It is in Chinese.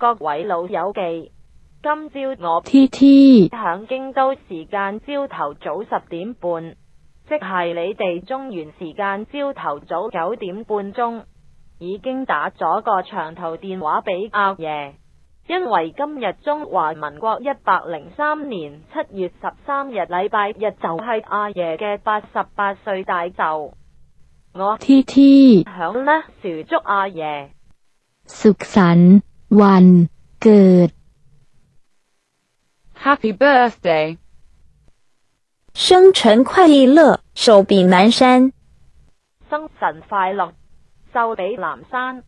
各位老友记，今朝我 ที่ที่ 响京都时间朝头早十点半，即系你哋中原时间朝头早九点半钟，已经打咗个长途电话俾阿爷，因为今日中华民国一百零三年七月十三日礼拜日就系阿爷嘅八十八岁大寿，我 ที่ที่ 响呢预祝阿爷。 สุขสันต์ วันเกิด Happy birthday. 生辰快乐，寿比南山。生辰快乐，寿比南山。